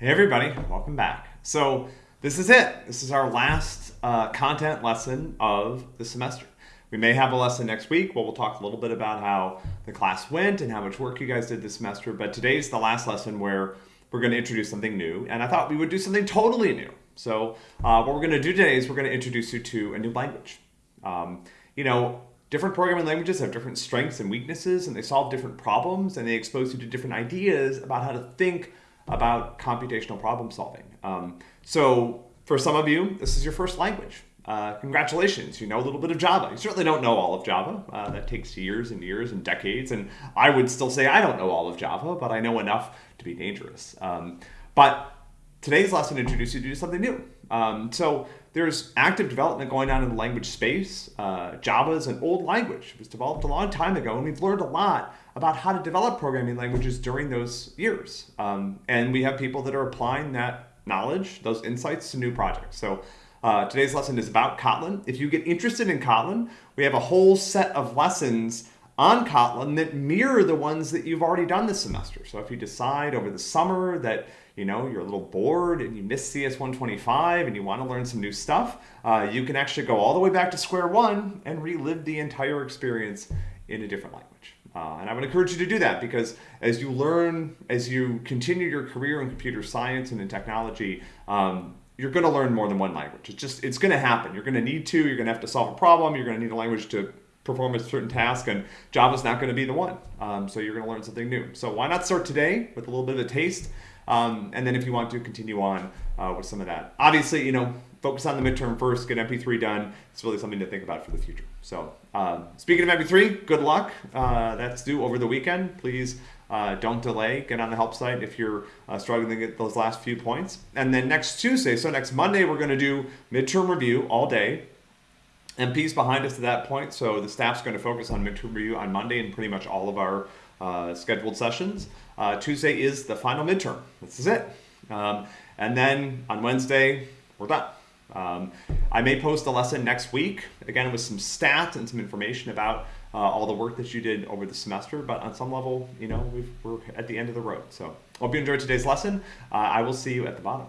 Hey everybody, welcome back. So this is it. This is our last uh, content lesson of the semester. We may have a lesson next week where we'll talk a little bit about how the class went and how much work you guys did this semester, but today's the last lesson where we're going to introduce something new, and I thought we would do something totally new. So uh, what we're going to do today is we're going to introduce you to a new language. Um, you know, different programming languages have different strengths and weaknesses, and they solve different problems, and they expose you to different ideas about how to think about computational problem solving. Um, so for some of you, this is your first language. Uh, congratulations, you know a little bit of Java. You certainly don't know all of Java. Uh, that takes years and years and decades. And I would still say I don't know all of Java, but I know enough to be dangerous. Um, but today's lesson introduces you to something new. Um, so there's active development going on in the language space. Uh, Java is an old language. It was developed a long time ago, and we've learned a lot about how to develop programming languages during those years. Um, and we have people that are applying that knowledge, those insights to new projects. So uh, today's lesson is about Kotlin. If you get interested in Kotlin, we have a whole set of lessons on Kotlin that mirror the ones that you've already done this semester. So if you decide over the summer that you know you're a little bored and you miss CS125 and you want to learn some new stuff, uh, you can actually go all the way back to square one and relive the entire experience in a different language. Uh, and I would encourage you to do that because as you learn, as you continue your career in computer science and in technology, um, you're going to learn more than one language. It's just, it's going to happen. You're going to need to, you're going to have to solve a problem, you're going to need a language to perform a certain task, and Java's not going to be the one. Um, so you're going to learn something new. So why not start today with a little bit of a taste? Um, and then if you want to continue on uh, with some of that. Obviously, you know, focus on the midterm first, get MP3 done. It's really something to think about for the future. So um, speaking of MP3, good luck. Uh, that's due over the weekend. Please uh, don't delay. Get on the help site if you're uh, struggling to get those last few points. And then next Tuesday, so next Monday, we're going to do midterm review all day. MP's behind us to that point, so the staff's going to focus on midterm review on Monday and pretty much all of our uh, scheduled sessions. Uh, Tuesday is the final midterm. This is it. Um, and then on Wednesday, we're done. Um, I may post a lesson next week, again with some stats and some information about uh, all the work that you did over the semester, but on some level, you know, we are at the end of the road. So hope you enjoyed today's lesson. Uh, I will see you at the bottom.